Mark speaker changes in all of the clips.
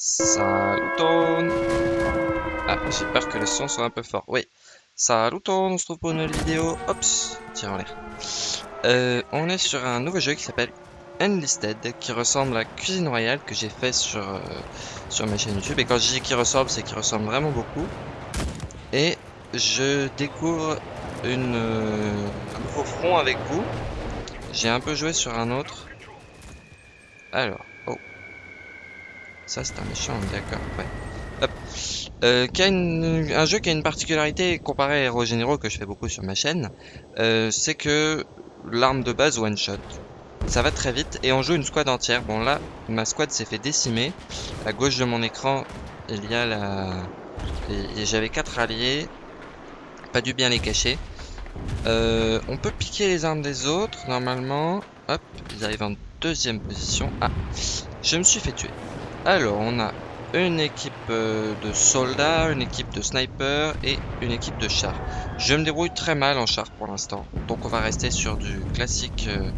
Speaker 1: Saluton Ah, j'ai peur que le son soit un peu fort. Oui. Saluton, on se trouve pour une nouvelle vidéo. Ops, tire en l'air. Euh, on est sur un nouveau jeu qui s'appelle Enlisted, qui ressemble à Cuisine Royale que j'ai fait sur, euh, sur ma chaîne YouTube. Et quand je dis qu'il ressemble, c'est qu'il ressemble vraiment beaucoup. Et je découvre une, euh, un nouveau front avec vous. J'ai un peu joué sur un autre. Alors. Ça, c'est un méchant, d'accord, ouais. Hop. Euh, un jeu qui a une particularité comparé à Hero Généraux que je fais beaucoup sur ma chaîne, euh, c'est que l'arme de base one shot. Ça va très vite et on joue une squad entière. Bon là, ma squad s'est fait décimer. À gauche de mon écran, il y a la... J'avais quatre alliés. Pas dû bien les cacher. Euh, on peut piquer les armes des autres, normalement. Hop, ils arrivent en deuxième position. Ah, je me suis fait tuer. Alors, on a une équipe euh, de soldats, une équipe de snipers et une équipe de chars. Je me débrouille très mal en char pour l'instant. Donc on va rester sur du classique euh,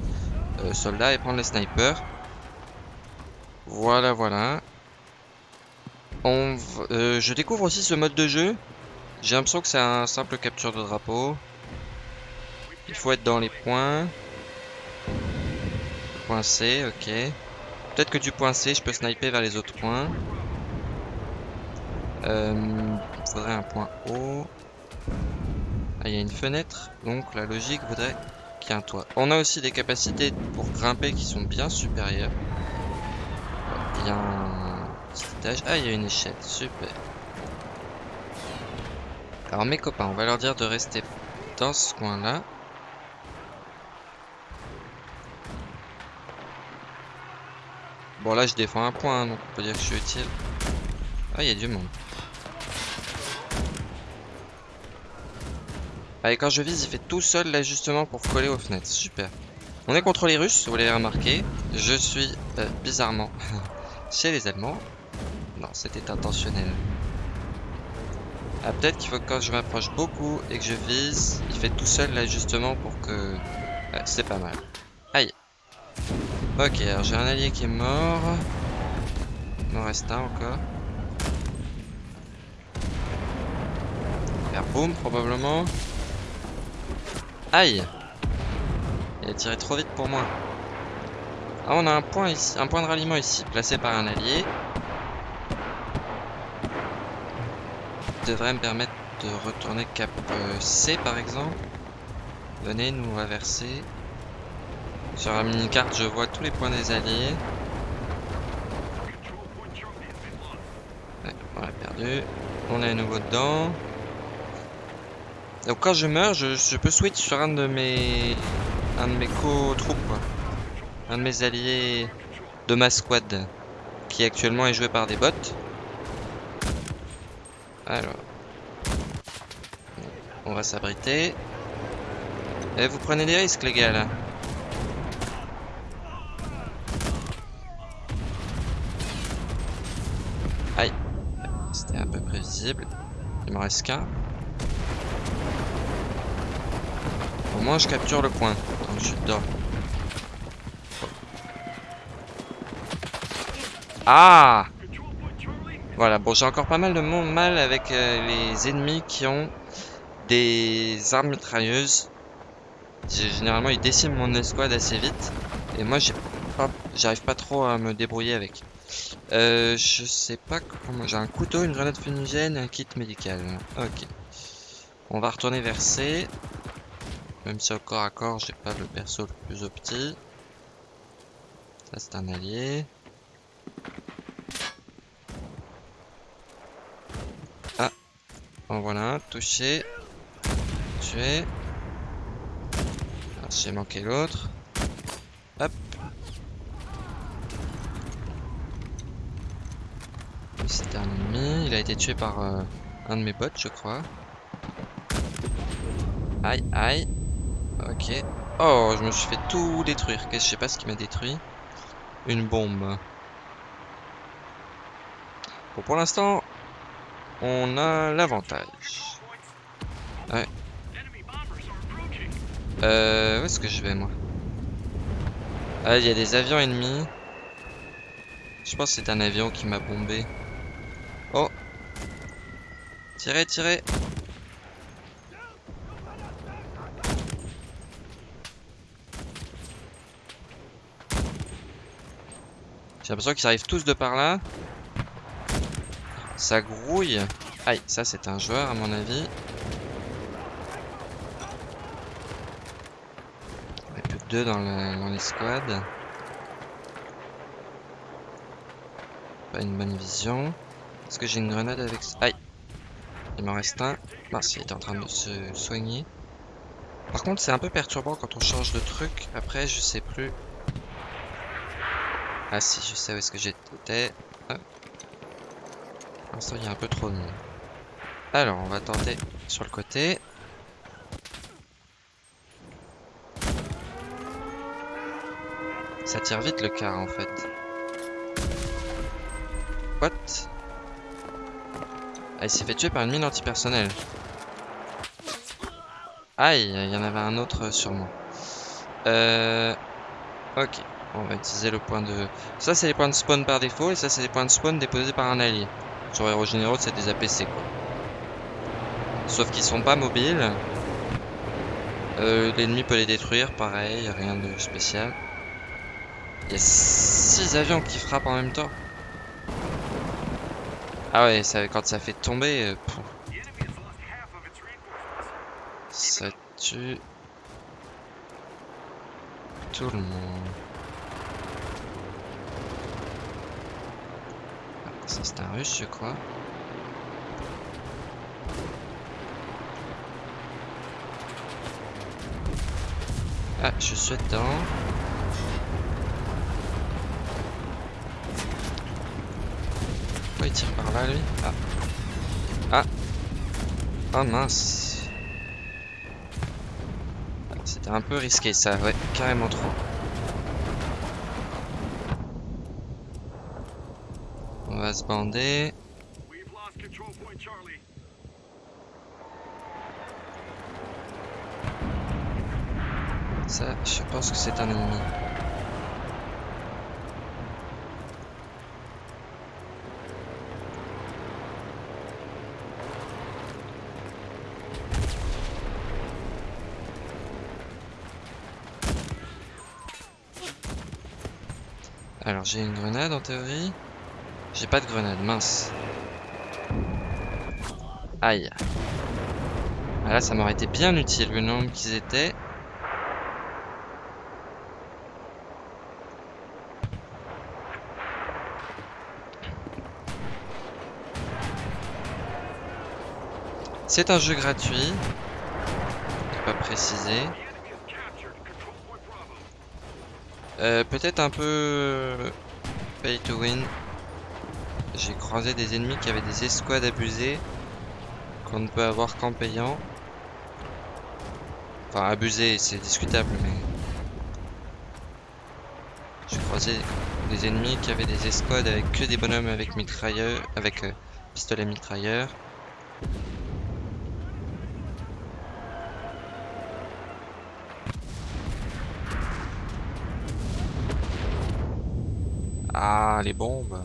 Speaker 1: euh, soldat et prendre les snipers. Voilà, voilà. Je découvre aussi ce mode de jeu. J'ai l'impression que c'est un simple capture de drapeau. Il faut être dans les points. Point C, ok. Peut-être que du point C, je peux sniper vers les autres points. Euh, il faudrait un point haut. Ah, il y a une fenêtre, donc la logique voudrait qu'il y ait un toit. On a aussi des capacités pour grimper qui sont bien supérieures. Il y a un petit étage. Ah, il y a une échelle, super. Alors mes copains, on va leur dire de rester dans ce coin-là. Bon là je défends un point, donc on peut dire que je suis utile. Ah, il y a du monde. Allez, quand je vise, il fait tout seul l'ajustement pour coller aux fenêtres. Super. On est contre les Russes, vous l'avez remarqué. Je suis euh, bizarrement chez les Allemands. Non, c'était intentionnel. Ah, peut-être qu'il faut que quand je m'approche beaucoup et que je vise, il fait tout seul l'ajustement pour que... c'est pas mal. Ok, alors j'ai un allié qui est mort. Il m'en reste un encore. Faire boum, probablement. Aïe Il a tiré trop vite pour moi. Ah, on a un point ici, un point de ralliement ici, placé par un allié. Devrait me permettre de retourner cap euh, C par exemple. Venez nous reverser. Sur la mini-carte, je vois tous les points des alliés. On l'a perdu. On est à nouveau dedans. Donc quand je meurs, je, peux switch sur un de mes un de mes co-troupes, un de mes alliés de ma squad, qui actuellement est joué par des bots. Alors, on va s'abriter. Et eh, vous prenez des risques les gars là. Aïe, c'était un peu prévisible. Il m'en reste qu'un. Au moins je capture le point. Je suis. Ah Voilà, bon j'ai encore pas mal de mal avec euh, les ennemis qui ont des armes mitrailleuses. Généralement ils déciment mon escouade assez vite. Et moi j'arrive pas trop à me débrouiller avec. Euh, je sais pas comment... J'ai un couteau, une grenade fumigène, un kit médical. Ok. On va retourner vers C. Même si au corps à corps, j'ai pas le perso le plus opti. Ça, c'est un allié. Ah En voilà un, touché. Tué. J'ai manqué l'autre. C'est un ennemi. Il a été tué par euh, un de mes bots, je crois. Aïe, aïe. Ok. Oh, je me suis fait tout détruire. Qu'est-ce je sais pas ce qui m'a détruit. Une bombe. Bon, pour l'instant, on a l'avantage. Ouais. Euh, où est-ce que je vais, moi? Ah, il y a des avions ennemis. Je pense que c'est un avion qui m'a bombé. Tirez, tirez J'ai l'impression qu'ils arrivent tous de par là. Ça grouille. Aïe, ça c'est un joueur à mon avis. Il n'y a plus que deux dans, l'escouade. Pas une bonne vision. Est-ce que j'ai une grenade avec... Aïe Il m'en reste un. Mince, il est en train de se soigner. Par contre, c'est un peu perturbant quand on change de truc. Après, je sais plus ah si, je sais où est-ce que j'étais. Ah. Pour l'instant, il y a un peu trop de monde. Alors, on va tenter sur le côté. Ça tire vite le car en fait. What? Ah, il s'est fait tuer par une mine antipersonnelle. Aïe, il y en avait un autre sur moi. Euh... Ok. On va utiliser le point de... Ça, c'est les points de spawn par défaut, et ça, c'est les points de spawn déposés par un allié. Sur Hero Généraux, c'est des APC, quoi. Sauf qu'ils sont pas mobiles. Euh, L'ennemi peut les détruire, pareil, rien de spécial. Il y a 6 avions qui frappent en même temps. Ah ouais, ça, quand ça fait tomber... Euh, ça tue... Tout le monde. Ça c'est un russe je crois. Ah, je suis dedans. Il tire par là lui Ah. Ah. Oh mince. C'était un peu risqué ça, ouais, carrément trop. va se bander. Ça, je pense que c'est un ennemi. Alors j'ai une grenade en théorie. J'ai pas de grenade, mince. Aïe. Ah là, ça m'aurait été bien utile, le nombre qu'ils étaient. C'est un jeu gratuit. Pas précisé. Euh, Peut-être un peu pay to win. J'ai croisé des ennemis qui avaient des escouades abusées qu'on ne peut avoir qu'en payant. Enfin, abusé, c'est discutable, mais... J'ai croisé des ennemis qui avaient des escouades avec que des bonhommes avec mitrailleur, avec euh, pistolet mitrailleur. Ah, les bombes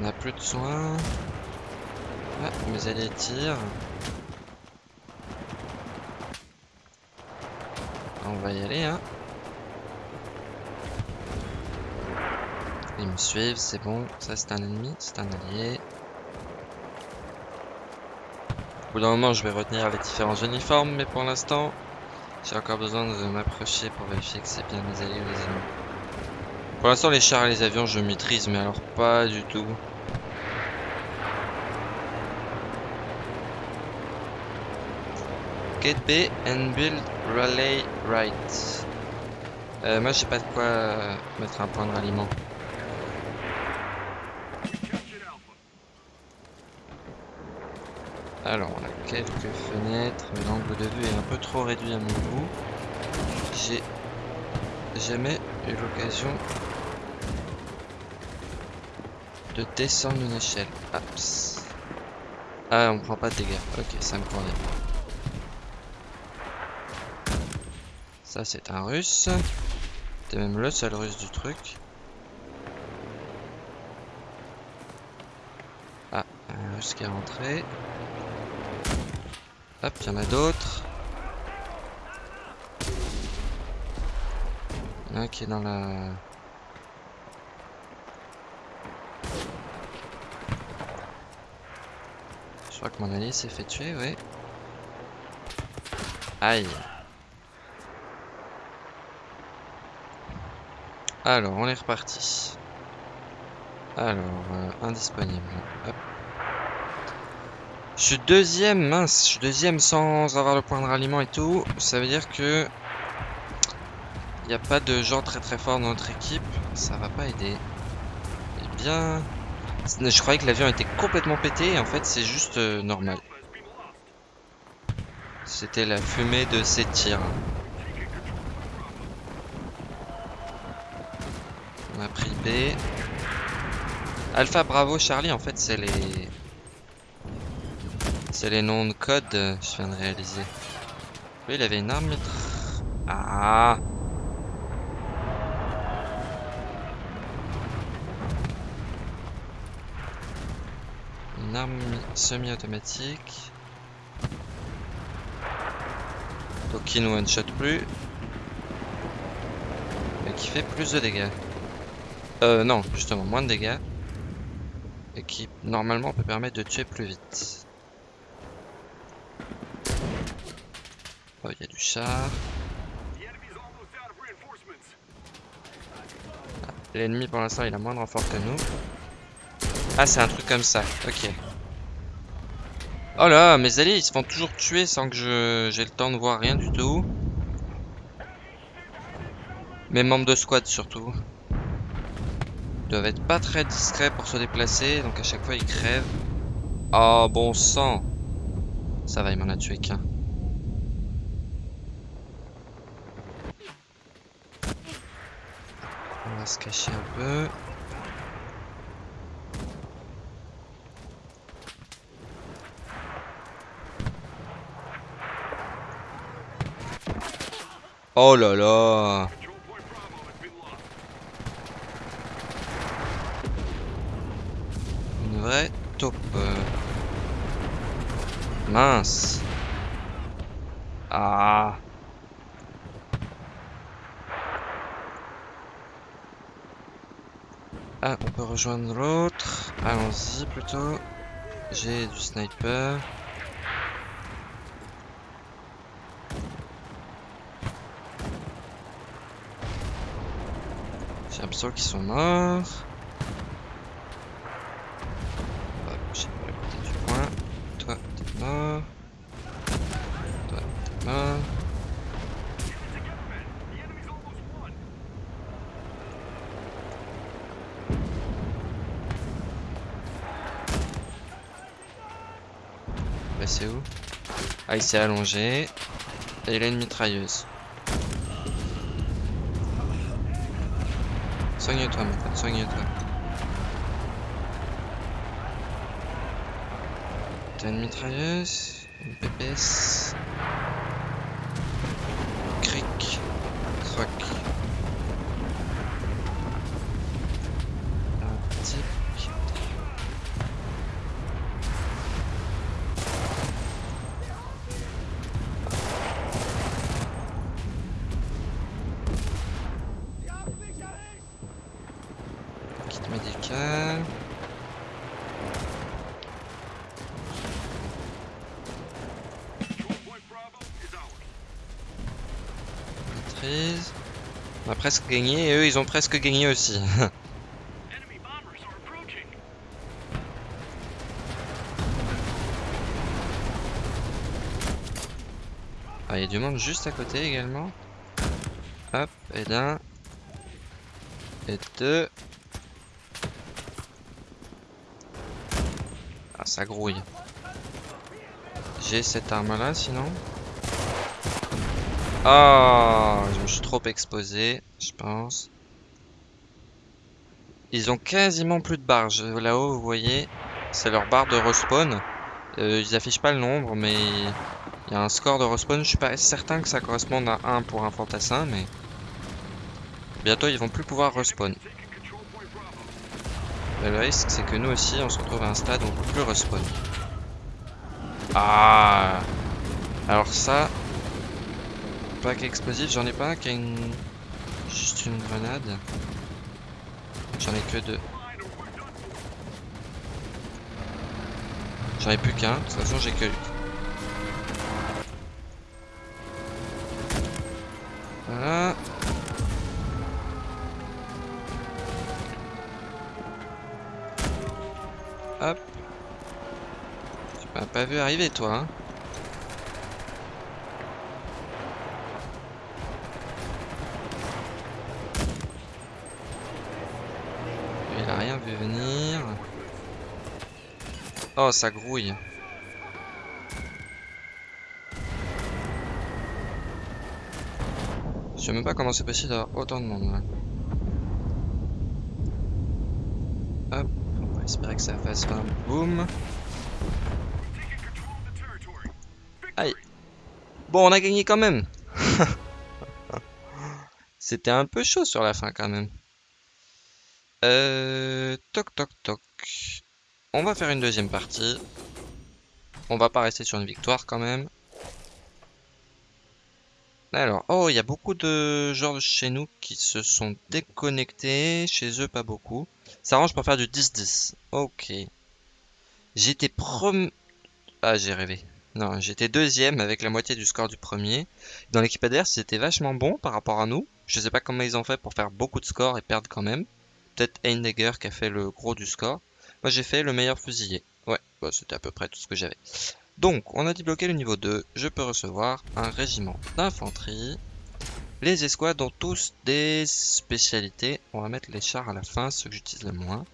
Speaker 1: On a plus de soins. Ah, mes alliés tirent. On va y aller, hein. Ils me suivent, c'est bon. Ça, c'est un ennemi, c'est un allié. Au bout d'un moment, je vais retenir les différents uniformes, mais pour l'instant, j'ai encore besoin de m'approcher pour vérifier que c'est bien mes alliés ou les ennemis. Pour l'instant, les chars et les avions, je maîtrise, mais alors pas du tout. Get B and build relay right. Euh, moi j'ai pas de quoi mettre un point de ralliement. Alors on a quelques fenêtres, l'angle de vue est un peu trop réduit à mon goût. J'ai jamais eu l'occasion de descendre une échelle. Ah, on prend pas de dégâts. Ok, ça me convient. Ça, c'est un russe. T'es même le seul russe du truc. Ah, un russe qui est rentré. Hop, il y en a d'autres. Il a qui est dans la... Je crois que mon allié s'est fait tuer, oui. Aïe. Alors, on est reparti. Alors, euh, indisponible. Hop. Je suis deuxième, mince, je suis deuxième sans avoir le point de ralliement et tout. Ça veut dire que il n'y a pas de gens très très forts dans notre équipe. Ça va pas aider. Eh bien, je croyais que l'avion était complètement pété et en fait c'est juste euh, normal. C'était la fumée de ces tirs. On a pris B. Alpha, Bravo, Charlie, en fait, c'est les... C'est les noms de code, je viens de réaliser. Oui, il avait une arme, Ah Une arme semi-automatique. Donc qui ne one-shot plus. Mais qui fait plus de dégâts. Euh, non, justement, moins de dégâts. Et qui, normalement, peut permettre de tuer plus vite. Oh, il y a du char. Ah, l'ennemi, pour l'instant, il a moins de renfort que nous. Ah, c'est un truc comme ça. Ok. Oh là, mes alliés, ils se font toujours tuer sans que je j'ai le temps de voir rien du tout. Mes membres de squad, surtout doivent être pas très discrets pour se déplacer, donc à chaque fois ils crèvent. Oh bon sang Ça va, il m'en a tué qu'un. Se cacher un peu. Oh là là vrai taupe. Mince. Ah. Ah, on peut rejoindre l'autre. Allons-y plutôt. J'ai du sniper. J'ai l'impression qu'ils sont morts. c'est où Ah, il s'est allongé. Et il a une mitrailleuse. Soigne-toi, mon soigne-toi. T'as une mitrailleuse Une PPS Cric. Croc. On a presque gagné et eux ils ont presque gagné aussi. ah, il y a du monde juste à côté également. Hop, et d'un. Et deux. Ah, ça grouille. J'ai cette arme là sinon. Ah, je me suis trop exposé, je pense. Ils ont quasiment plus de barres. Là-haut, vous voyez, c'est leur barre de respawn. Euh, ils affichent pas le nombre, mais il y a un score de respawn. Je suis pas certain que ça corresponde à 1 pour un fantassin, mais bientôt ils vont plus pouvoir respawn. le risque, c'est que nous aussi, on se retrouve à un stade où on peut plus respawn. Ah Alors ça... Pack explosif, j'en ai pas un qui a une... Une grenade. J'en ai que deux. J'en ai plus qu'un, de toute façon j'ai que. Voilà. Hop. Tu m'as pas vu arriver toi hein Il a rien vu venir. Oh, ça grouille. Je sais même pas comment c'est possible d'avoir autant de monde là. Hop, on va espérer que ça fasse un boom. Aïe. Bon, on a gagné quand même. C'était un peu chaud sur la fin quand même. Euh, toc toc toc. On va faire une deuxième partie. On va pas rester sur une victoire quand même. Alors, oh, il y a beaucoup de joueurs chez nous qui se sont déconnectés. Chez eux, pas beaucoup. Ça arrange pour faire du 10-10. Ok. J'étais premier... Ah, j'ai rêvé. Non, j'étais deuxième avec la moitié du score du premier. Dans l'équipe adverse, c'était vachement bon par rapport à nous. Je sais pas comment ils ont fait pour faire beaucoup de scores et perdre quand même. Peut-être Heidegger qui a fait le gros du score. Moi j'ai fait le meilleur fusilier. Ouais, bah, c'était à peu près tout ce que j'avais. Donc, on a débloqué le niveau 2. Je peux recevoir un régiment d'infanterie. Les escouades ont tous des spécialités. On va mettre les chars à la fin, ceux que j'utilise le moins.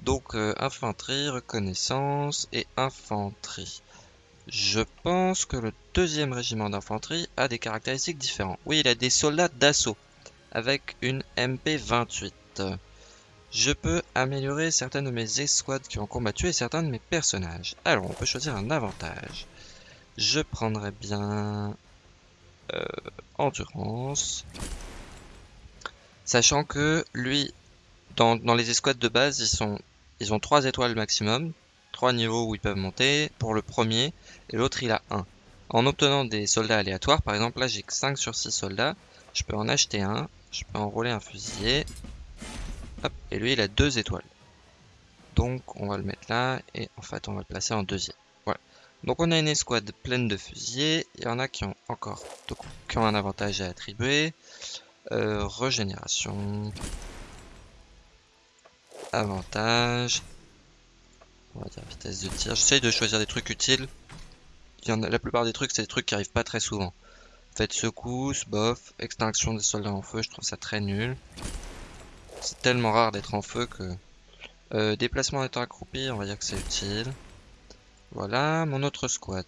Speaker 1: Donc, euh, infanterie, reconnaissance et infanterie. Je pense que le deuxième régiment d'infanterie a des caractéristiques différentes. Oui, il a des soldats d'assaut avec une MP28 je peux améliorer certaines de mes escouades qui ont combattu et certains de mes personnages. Alors, on peut choisir un avantage. Je prendrais bien... Euh, endurance. Sachant que lui, dans, les escouades de base, ils, ils ont 3 étoiles maximum. 3 niveaux où ils peuvent monter pour le premier. Et l'autre, il a 1. En obtenant des soldats aléatoires, par exemple, là j'ai 5 sur 6 soldats. Je peux en acheter un. Je peux enrôler un fusilier et lui il a deux étoiles. Donc on va le mettre là et en fait on va le placer en deuxième. Voilà. Donc on a une escouade pleine de fusiliers. Il y en a qui ont encore ont un avantage à attribuer. Euh, régénération. Avantage. On va dire vitesse de tir. J'essaye de choisir des trucs utiles. Il la plupart des trucs, c'est des trucs qui arrivent pas très souvent. Faites secousse, bof, extinction des soldats en feu, je trouve ça très nul. C'est tellement rare d'être en feu que... Euh, déplacement en étant accroupi, on va dire que c'est utile. Voilà, mon autre squad.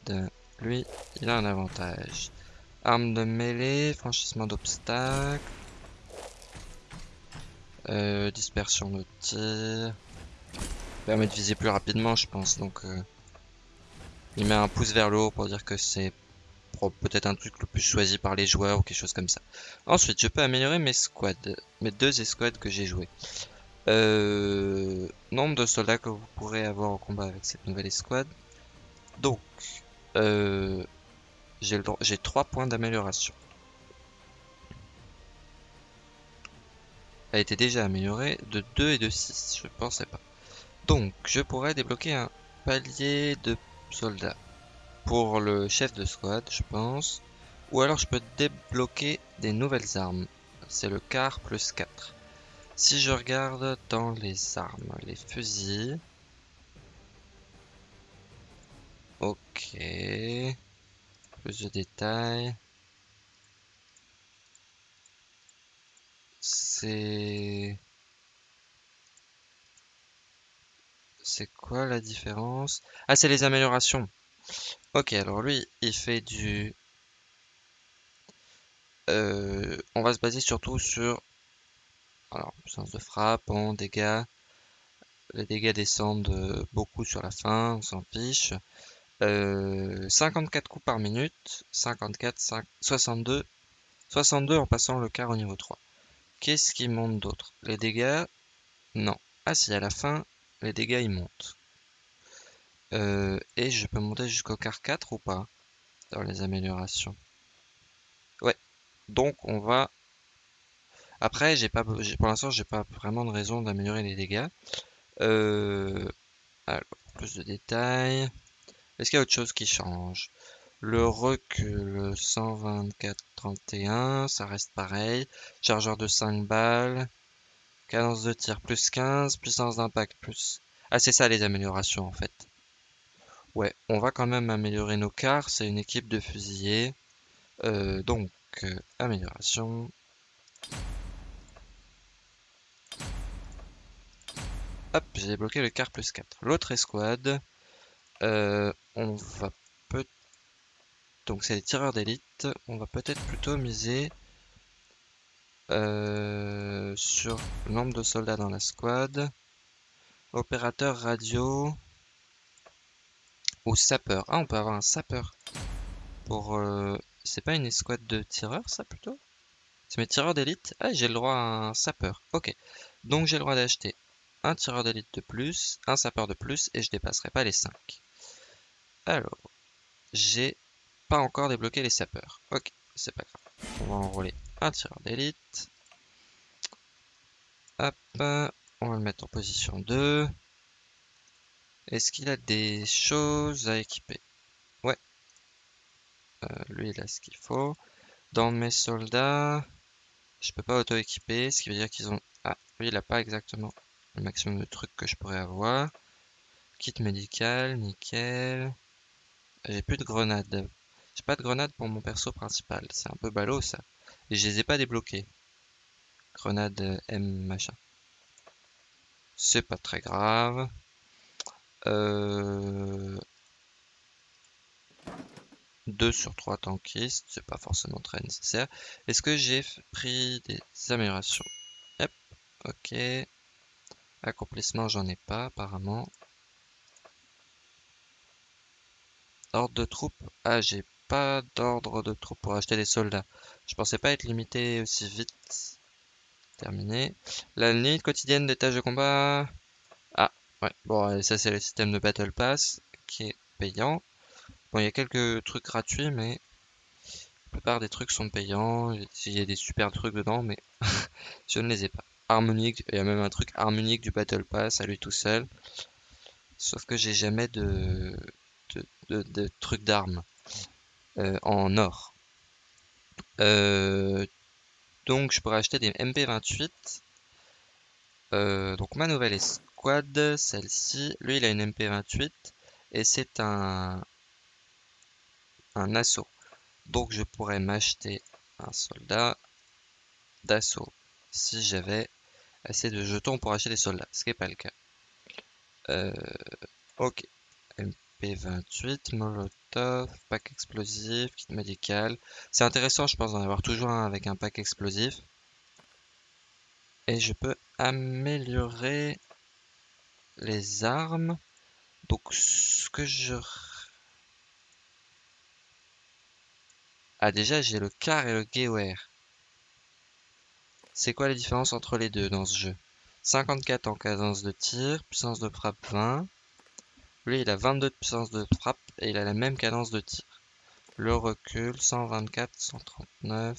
Speaker 1: Lui, il a un avantage. Arme de mêlée, franchissement d'obstacles. Euh, dispersion de tir. Permet de viser plus rapidement, je pense. Donc, euh, il met un pouce vers le haut pour dire que c'est peut-être un truc le plus choisi par les joueurs ou quelque chose comme ça. Ensuite, je peux améliorer mes squads, mes deux escouades que j'ai jouées. Euh, nombre de soldats que vous pourrez avoir au combat avec cette nouvelle escouade. Donc, euh, j'ai 3 points d'amélioration. Elle était déjà améliorée de 2 et de 6, je pensais pas. Donc, je pourrais débloquer un palier de soldats pour le chef de squad, je pense. Ou alors je peux débloquer des nouvelles armes. C'est le quart plus 4. Si je regarde dans les armes, les fusils. Ok. Plus de détails. C'est... C'est quoi la différence? Ah, c'est les améliorations. Ok, alors lui, il fait du... Euh, on va se baser surtout sur... Alors, puissance de frappe, en dégâts, les dégâts descendent euh, beaucoup sur la fin, on s'en fiche. 54 coups par minute, 54, 62, 62 en passant le quart au niveau 3. Qu'est-ce qui monte d'autre? Les dégâts? Non. Ah si, à la fin, les dégâts ils montent. Et je peux monter jusqu'au quart 4 ou pas Dans les améliorations. Ouais. Donc on va après, j'ai pas, pour l'instant, j'ai pas vraiment de raison d'améliorer les dégâts. Euh, alors, plus de détails. Est-ce qu'il y a autre chose qui change? Le recul 124-31, ça reste pareil. Chargeur de 5 balles. Cadence de tir plus 15, puissance d'impact plus... Ah, c'est ça les améliorations en fait. Ouais, on va quand même améliorer nos cars, c'est une équipe de fusiliers. Euh, donc, euh, amélioration. Hop, j'ai débloqué le car plus 4. L'autre escouade, euh, on va peut... Donc c'est les tireurs d'élite. On va peut-être plutôt miser sur le nombre de soldats dans la squad. Opérateur radio. Ou sapeur. Ah, on peut avoir un sapeur. Pour... Euh, c'est pas une escouade de tireurs, ça, plutôt? C'est mes tireurs d'élite Ah, j'ai le droit à un sapeur. Ok. Donc j'ai le droit d'acheter un tireur d'élite de plus, un sapeur de plus, et je dépasserai pas les 5. Alors, j'ai pas encore débloqué les sapeurs. Ok, c'est pas grave. On va enrôler un tireur d'élite. Hop, on va le mettre en position 2. Est-ce qu'il a des choses à équiper? Ouais. Euh, lui, il a ce qu'il faut. Dans mes soldats, je peux pas auto-équiper, ce qui veut dire qu'ils ont... Ah, lui, il a pas exactement le maximum de trucs que je pourrais avoir. Kit médical, nickel. J'ai plus de grenades. J'ai pas de grenades pour mon perso principal. C'est un peu ballot ça. Et je les ai pas débloqués. Grenade M machin. C'est pas très grave. Euh... 2 sur 3 tankistes, c'est pas forcément très nécessaire. Est-ce que j'ai pris des améliorations? Yep, ok. Accomplissement, j'en ai pas apparemment. Ordre de troupes. Ah, j'ai pas d'ordre de troupes pour acheter des soldats. Je pensais pas être limité aussi vite. Terminé. La limite quotidienne des tâches de combat. Ouais. Bon, ça c'est le système de Battle Pass qui est payant. Bon, il y a quelques trucs gratuits, mais la plupart des trucs sont payants. Il y a des super trucs dedans, mais je ne les ai pas harmonique. Il y a même un truc harmonique du Battle Pass à lui tout seul. Sauf que j'ai jamais de, trucs d'armes euh, en or. Euh, donc je pourrais acheter des MP28. Euh, donc ma nouvelle celle-ci, lui il a une MP28 et c'est un, un assaut. Donc je pourrais m'acheter un soldat d'assaut si j'avais assez de jetons pour acheter des soldats, ce qui n'est pas le cas. Euh, ok. MP28, Molotov, pack explosif, kit médical. C'est intéressant, je pense, d'en avoir toujours un avec un pack explosif. Et je peux améliorer les armes. Donc, ce que je... Ah, déjà, j'ai le car et le gewehr. C'est quoi la différence entre les deux dans ce jeu? 54 en cadence de tir, puissance de frappe 20. Lui, il a 22 de puissance de frappe et il a la même cadence de tir. Le recul, 124, 139.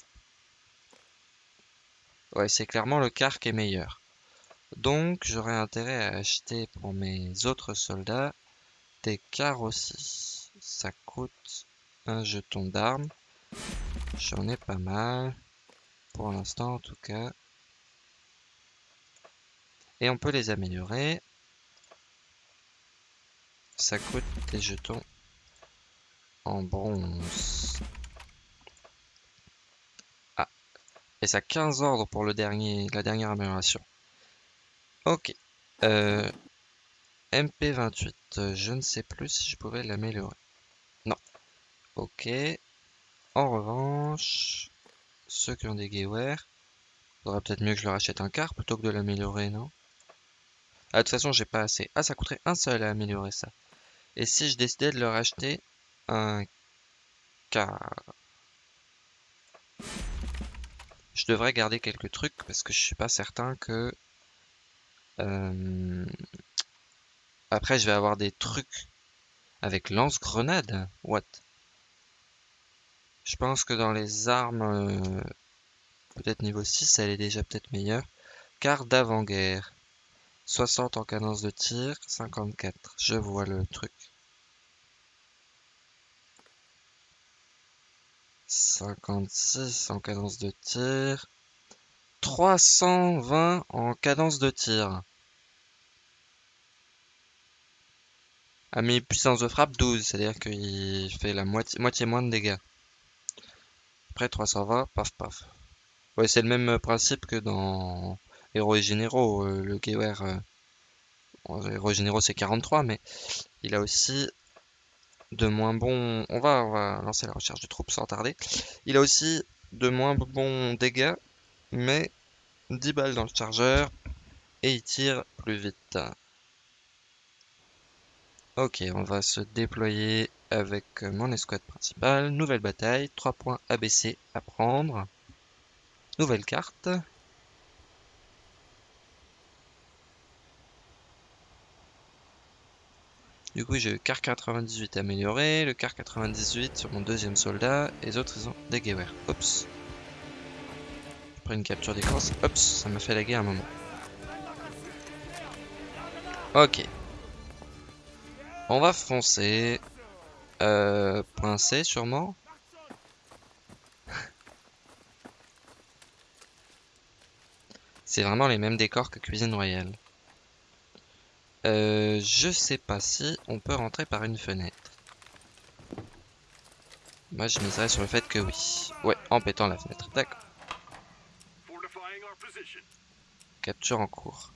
Speaker 1: Ouais, c'est clairement le car qui est meilleur. Donc, j'aurais intérêt à acheter pour mes autres soldats des cars aussi. Ça coûte un jeton d'armes. J'en ai pas mal pour l'instant en tout cas. Et on peut les améliorer. Ça coûte des jetons en bronze. Ah. Et ça 15 ordres pour le dernier, la dernière amélioration. Ok. Euh, MP28. Je ne sais plus si je pouvais l'améliorer. Non. Ok. En revanche, ceux qui ont des il faudrait peut-être mieux que je leur achète un car plutôt que de l'améliorer, non? Ah, de toute façon, j'ai pas assez. Ah, ça coûterait un seul à améliorer ça. Et si je décidais de leur acheter un car? Je devrais garder quelques trucs parce que je suis pas certain que euh, après je vais avoir des trucs avec lance-grenade. What? Je pense que dans les armes, euh, peut-être niveau 6, elle est déjà peut-être meilleure. Car d'avant-guerre. 60 en cadence de tir, 54. Je vois le truc. 56 en cadence de tir. 320 en cadence de tir. A mis puissance de frappe 12, c'est-à-dire qu'il fait la moitié, moitié moins de dégâts. Après 320, paf paf. Ouais, c'est le même principe que dans Héros et Généraux. Euh, le Gewehr, euh, Généraux c'est 43, mais il a aussi de moins bons... On va, on lancer la recherche de troupes sans tarder. Il a aussi de moins bons dégâts, mais 10 balles dans le chargeur, et il tire plus vite. Ok, on va se déployer avec mon escouade principale. Nouvelle bataille, 3 points ABC à prendre. Nouvelle carte. Du coup, j'ai le car 98 amélioré, le car 98 sur mon deuxième soldat, et les autres ils ont des Gewehr. Oups. Une capture d'écran, oups, ça m'a fait laguer un moment. Ok. On va foncer. Euh, sûrement. C'est vraiment les mêmes décors que Cuisine Royale. Euh, je sais pas si on peut rentrer par une fenêtre. Moi, je miserais sur le fait que oui. Ouais, en pétant la fenêtre. D'accord. Capture en cours.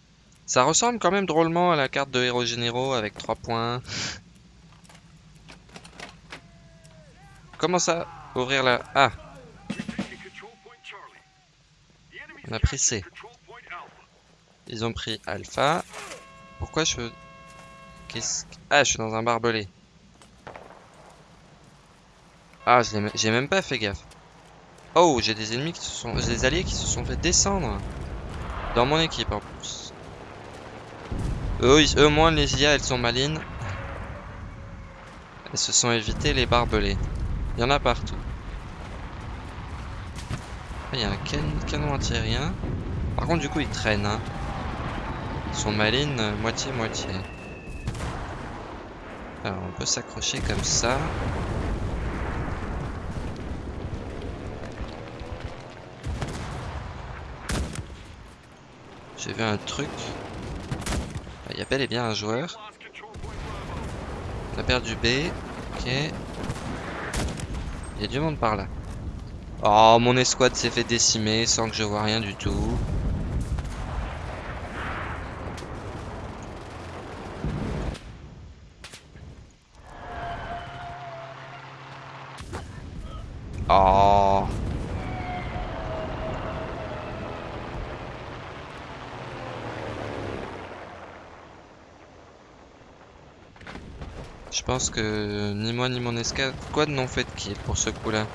Speaker 1: Ça ressemble quand même drôlement à la carte de héros généraux avec 3 points. Comment ça Ouvrir la... Ah On a pris C. Ils ont pris Alpha. Pourquoi je... Qu'est-ce... Ah, je suis dans un barbelé. Ah, j'ai même pas fait gaffe. Oh, j'ai des ennemis qui se sont... Des alliés qui se sont fait descendre. Dans mon équipe en plus. Eux, eux moins les IA, elles sont malines. Elles se sont évitées les barbelés. Il y en a partout. Ah, il y a un canon antiaérien. Par contre, du coup, ils traînent. Hein. Ils sont malines euh, moitié-moitié. Alors, on peut s'accrocher comme ça. J'ai vu un truc. Il y a bel et bien un joueur. On a perdu B. Ok. Il y a du monde par là. Oh, mon escouade s'est fait décimer sans que je vois rien du tout. Oh. Je pense que ni moi ni mon escouade n'ont fait de kill pour ce coup-là.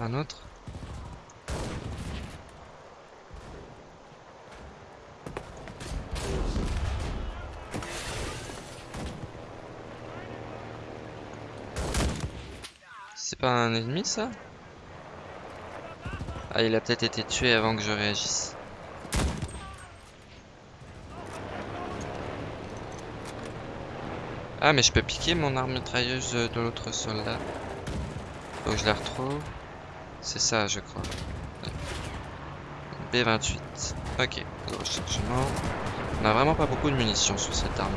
Speaker 1: Un autre. C'est pas un ennemi ça? Ah il a peut-être été tué avant que je réagisse. Ah mais je peux piquer mon arme mitrailleuse de l'autre soldat. Faut que je la retrouve. C'est ça je crois. P28. Ok, rechargement. On a vraiment pas beaucoup de munitions sur cette arme.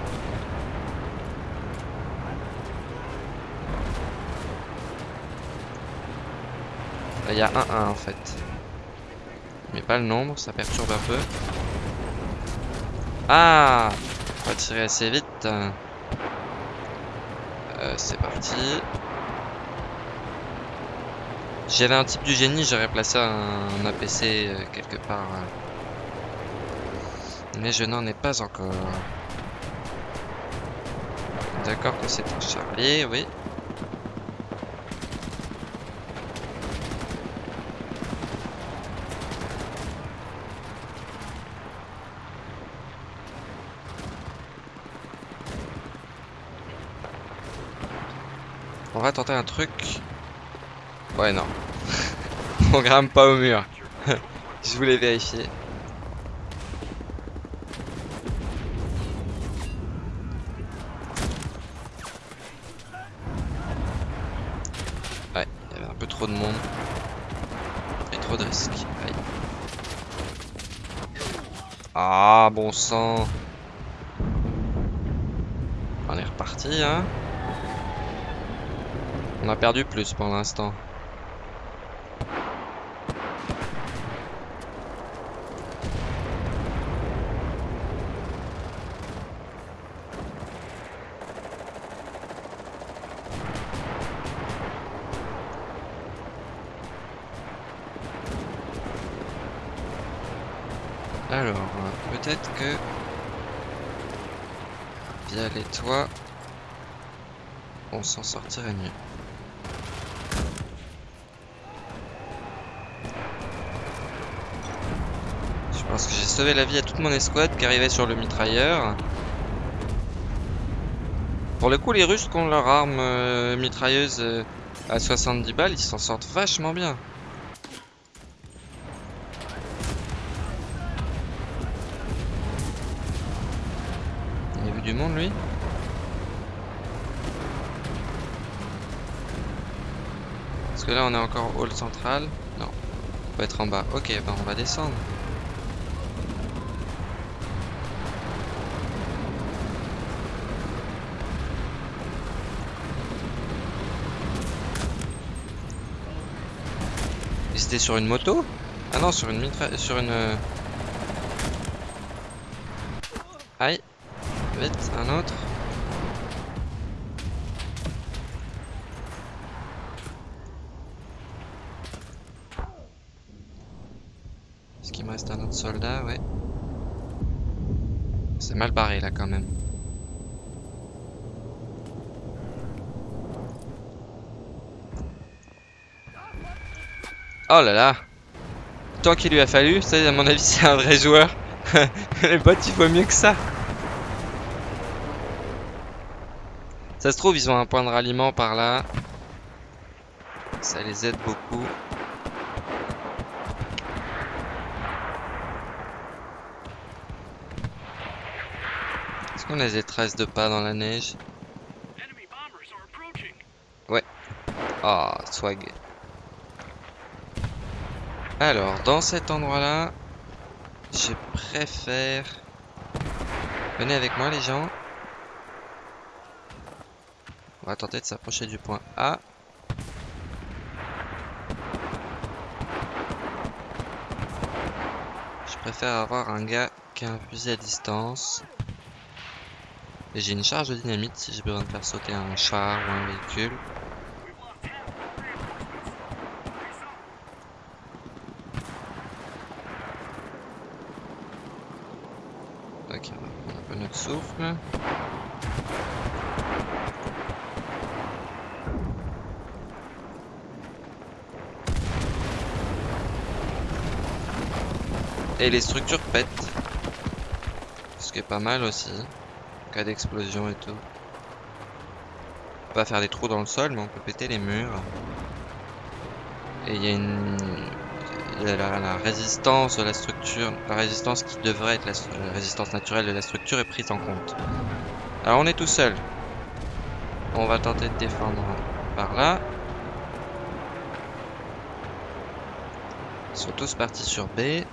Speaker 1: Il y a un 1 en fait. Mais pas le nombre, ça perturbe un peu. Ah On va tirer assez vite. Euh, c'est parti. J'avais un type du génie, j'aurais placé un, APC euh, quelque part. Euh. Mais je n'en ai pas encore. D'accord que c'est un Charlie, oui. On va tenter un truc. Ouais, non. On grimpe pas au mur. Je voulais vérifier. Ouais, il y avait un peu trop de monde. Et trop de risques. Ah, bon sang. On est reparti, hein. On a perdu plus pour l'instant. Alors, peut-être que via les toits, on s'en sortirait mieux. Parce que j'ai sauvé la vie à toute mon escouade qui arrivait sur le mitrailleur. Pour le coup, les Russes qui ont leur arme euh, mitrailleuse euh, à 70 balles, ils s'en sortent vachement bien. Il a vu du monde, lui Parce que là, on est encore hall central. Non, on peut être en bas. Ok, ben on va descendre. c'était sur une moto? Ah non, sur une mitra... sur une... Euh, Aïe. Vite, un autre. Est-ce qu'il me reste un autre soldat Ouais. C'est mal barré là quand même. Oh là là Tant qu'il lui a fallu, ça à mon avis c'est un vrai joueur. Les bots il faut mieux que ça. Ça se trouve ils ont un point de ralliement par là. Ça les aide beaucoup. Qu'on a des traces de pas dans la neige Ouais. Ah, swag. Alors, dans cet endroit-là, je préfère... Venez avec moi les gens. On va tenter de s'approcher du point A. Je préfère avoir un gars qui a un fusil à distance. Et j'ai une charge de dynamite si j'ai besoin de faire sauter un char ou un véhicule. souffle. Et les structures pètent. Ce qui est pas mal aussi. Cas d'explosion et tout. On peut pas faire des trous dans le sol, mais on peut péter les murs. Et il y a une la, résistance de la structure, la résistance qui devrait être la, résistance naturelle de la structure est prise en compte. Alors on est tout seul. On va tenter de défendre par là. Ils sont tous partis sur B.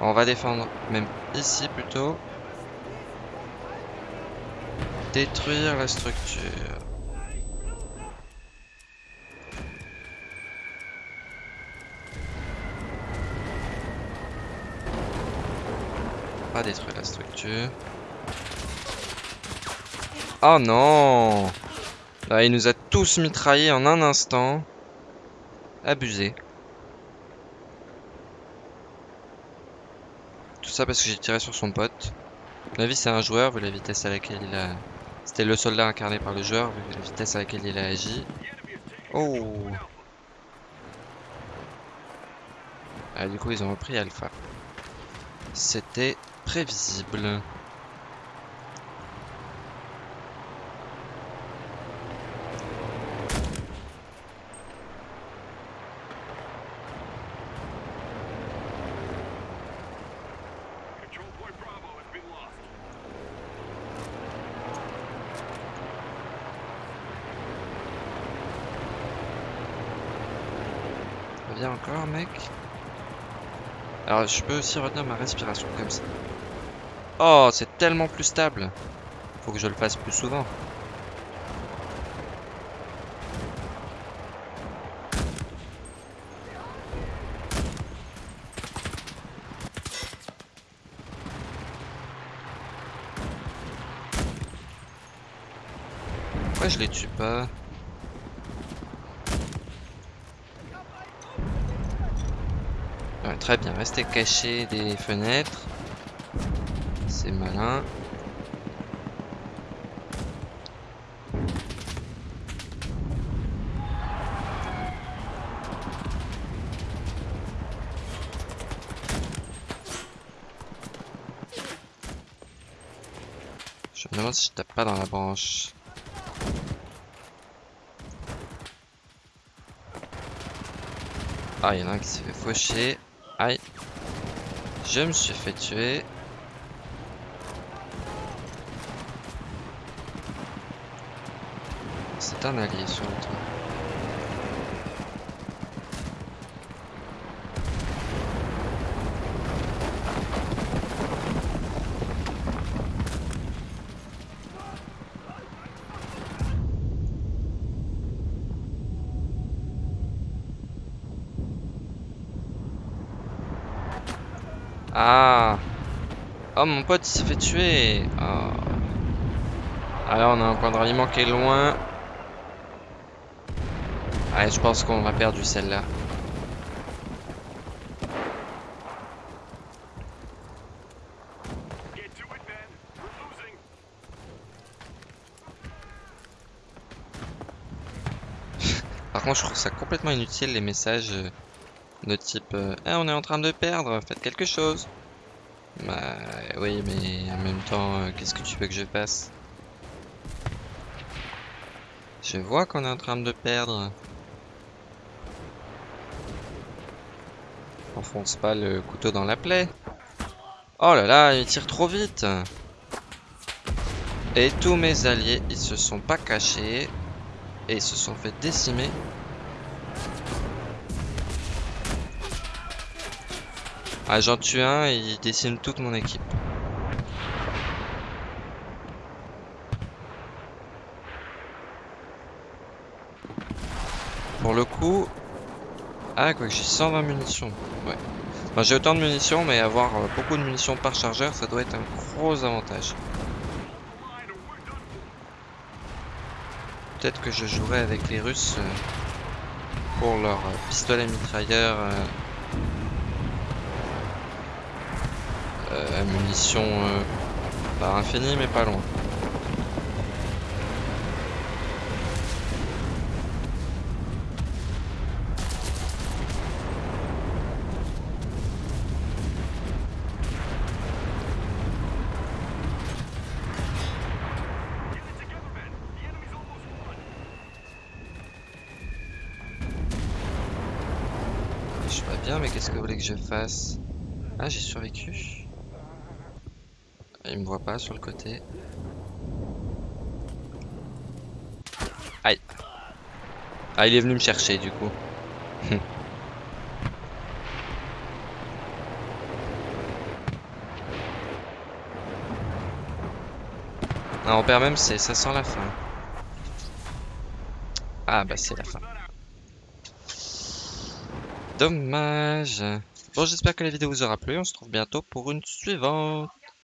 Speaker 1: On va défendre même ici plutôt. Détruire la structure. Pas détruire la structure. Oh non Là, il nous a tous mitraillés en un instant. Abusé. Tout ça parce que j'ai tiré sur son pote. La vie c'est un joueur, vu la vitesse à laquelle il a... C'était le soldat incarné par le joueur, vu la vitesse à laquelle il a agi. Oh ah, Du coup, ils ont repris Alpha. C'était prévisible. Viens encore, mec. Alors, je peux aussi retenir ma respiration comme ça. Oh, c'est tellement plus stable. Faut que je le fasse plus souvent. Pourquoi je les tue pas? Très bien, rester caché des fenêtres. C'est malin. Je me demande si je tape pas dans la branche. Ah, il y en a un qui s'est fait faucher. Aïe. Je me suis fait tuer. C'est un allié sur le toit. Ah Oh mon pote s'est fait tuer oh. Alors on a un point de ralliement qui est loin. Allez je pense qu'on va perdre celle-là. Par contre je trouve ça complètement inutile les messages euh, de type euh, eh, on est en train de perdre, faites quelque chose. Bah oui, mais en même temps, euh, qu'est-ce que tu veux que je fasse? Je vois qu'on est en train de perdre. Enfonce pas le couteau dans la plaie. Oh là là, il tire trop vite. Et tous mes alliés, ils se sont pas cachés. Et ils se sont fait décimer Ah, j'en tue un et il dessine toute mon équipe. Pour le coup... Ah, quoi que j'ai 120 munitions. Ouais. j'ai autant de munitions, mais avoir euh, beaucoup de munitions par chargeur, ça doit être un gros avantage. Peut-être que je jouerai avec les Russes euh, pour leur euh, pistolet mitrailleur euh, munitions euh, pas infinies mais pas loin. Je suis pas bien mais qu'est-ce que vous voulez que je fasse? Ah j'ai survécu il me voit pas sur le côté. Aïe. Ah, il est venu me chercher du coup. ah, on perd même c'est ça sent la fin. Ah bah c'est la fin. Dommage. Bon, j'espère que la vidéo vous aura plu. On se trouve bientôt pour une suivante.